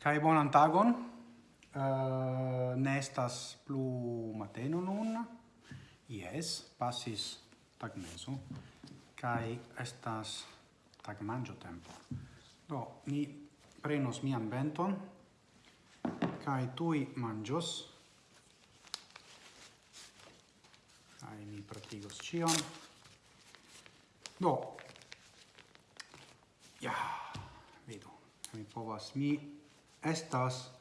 Kai bonan tagon. Uh, eh, nestas plu mateno nun. Yes, passis tagmeso. Kai estas tagmangio tempo. Do, ni prenos mian benton. Kai tui mangios. Kai mi pratigos cion. Do, ja, yeah. vidu. Mi povas mi estas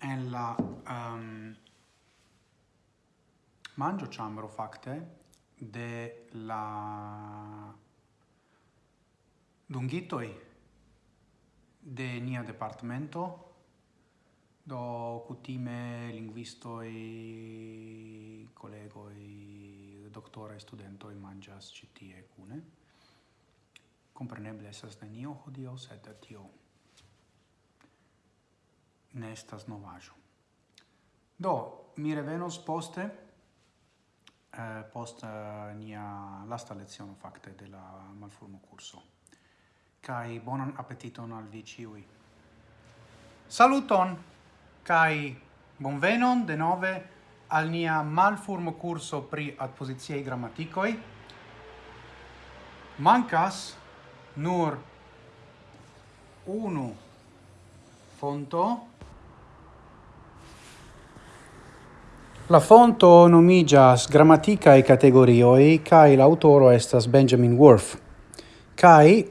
en la um, mangio chambro facte de la dungitoi de nia departamento do cutime linguistoi collegoi doctora studento in mangias citie cune compreneble de nio hodio sed tio ne estas novajo. Do, mi revenos poste, eh, post eh, nia lasta lezione facte de la malformo curso. Kai bonan appetiton al vi ciui. Saluton kai bonvenon de nove al nia malformo curso pri adpoziciei grammaticoi. Mancas nur unu fonto? La fonto nomigas e categorioi kai l'autoro estas Benjamin Worf. Kai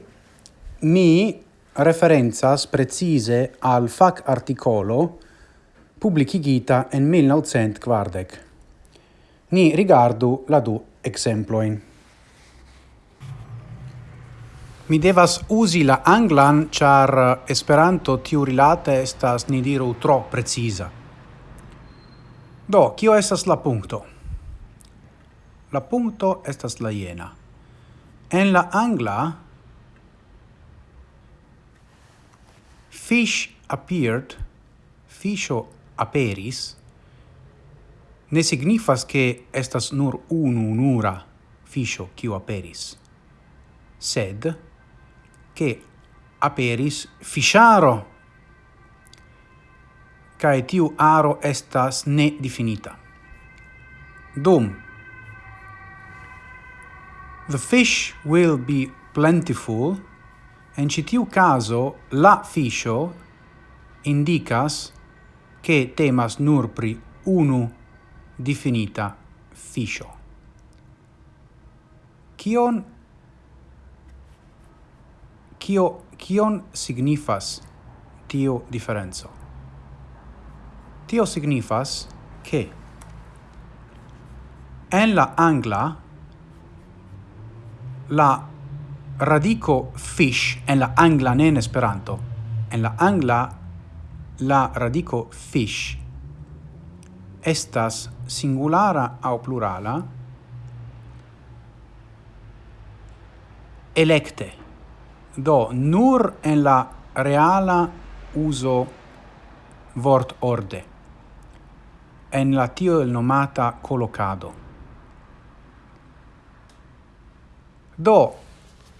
mi referenzas precise al fac articolo publicigita en 1940. Ni rigardu la du exemploin. Mi devas usi la anglan, char eh, esperanto tiu rilate estas, ni diru, tro precisa. Do, kio estas la punto? La punto estas la jena. En la angla, fish appeared, fisho aperis, ne signifas che estas nur unu unura fisho kio aperis, sed che aperis fisciaro cae tiu aro estas ne definita. Dum The fish will be plentiful en citiu caso la fisho indicas che temas nur pri unu definita fisho. Kion kio kion signifas tio diferenco? Tio signifas ke. En la angla la radico fish en la angla ne en esperanto en la angla la radico fish estas singulara au plurala electe Do, nur en la reala uso vort orde, en la tiel nomata collocado. Do,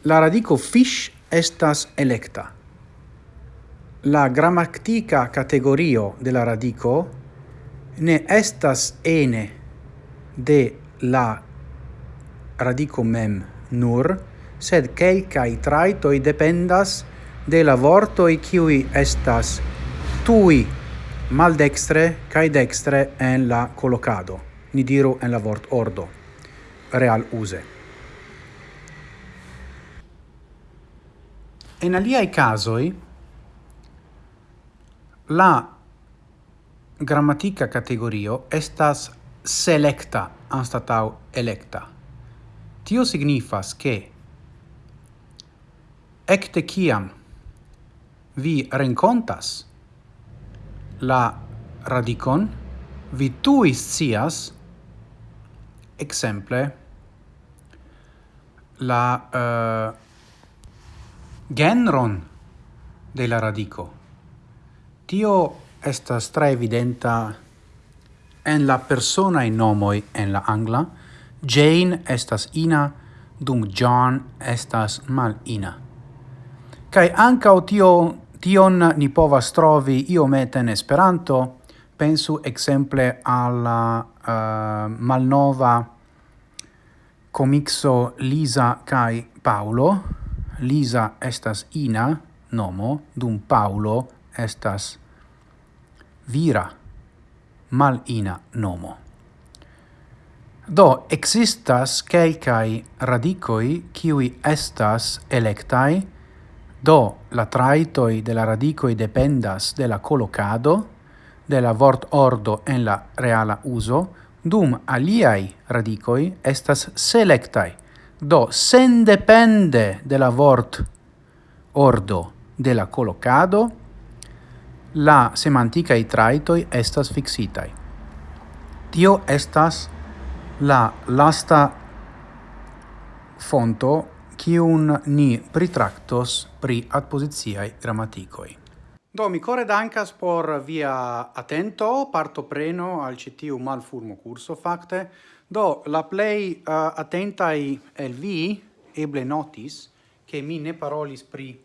la radico fish estas electa. La grammatica categorio de la radico ne estas ene de la radico mem nur, sed quelcae traitoi dependas de la vortoi cui estas tui maldextre cae dextre en la collocado. Ni diru en la vort ordo. Real use. En aliai casoi, la grammatica categorio estas selecta anstatau electa. Tio signifas che ecte ciam vi rencontas la radicon, vi tui scias, exemple, la uh, genron de la radico. Tio estas tre evidenta en la persona in nomoi en la angla. Jane estas ina, dum John estas mal ina. Kai ankaŭ tio tion ni povas trovi iomete in Esperanto, pensu exemple alla uh, malnova comixo Lisa kai Paolo. Lisa estas Ina nomo, dum Paolo estas Vira mal Ina nomo. Do, existas kelkai radicoi kiui estas electai Do la traitoi de la radicoi dependas de la collocado de la vort ordo en la reala uso, dum aliai radicoi estas selectai. Do sen depende de la vort ordo de la collocado, la semantica i traitoi estas fixitai. Tio estas la lasta fonto kiun ni pritractos pri adpositiae grammaticoi. Do, mi core dankas por via attento, partopreno al citiu malfurmo curso, facte. Do, la plei eh, uh, attentai el vi eble notis che mi ne parolis pri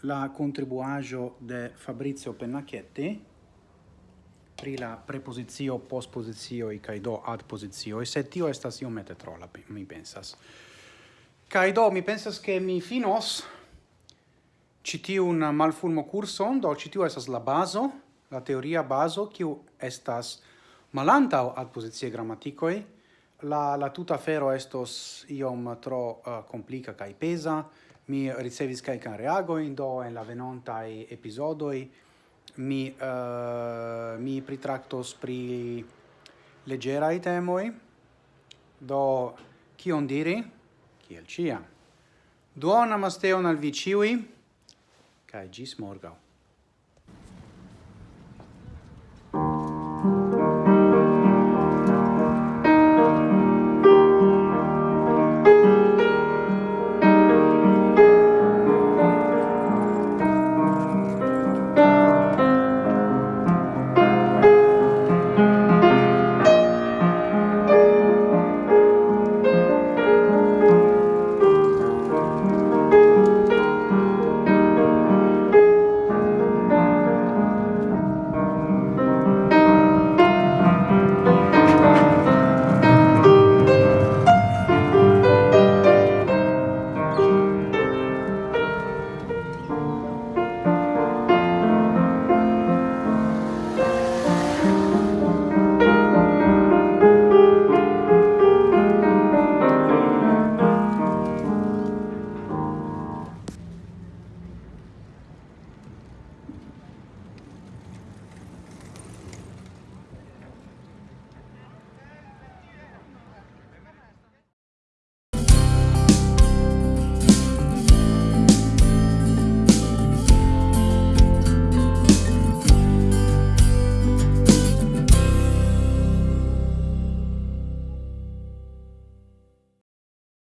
la contribuaggio de Fabrizio Pennacchietti, pri la prepozizio, postpozizio, cae do adpozizio, e se tio estas iomete trola, mi pensas. Kai do mi pensas che mi finos citi un malfulmo curso do citi estas la bazo, la teoria bazo, kiu estas malantau ad posizie grammaticoi, la, la tuta fero estos iom tro eh, uh, complica kai pesa, mi ricevis kai kan reago in do en la venonta episodoi mi, uh, mi pritractos pri legerai temoi, do kion diri, kiel ciam. Duon amasteon al vi ciui, cae gis morgau.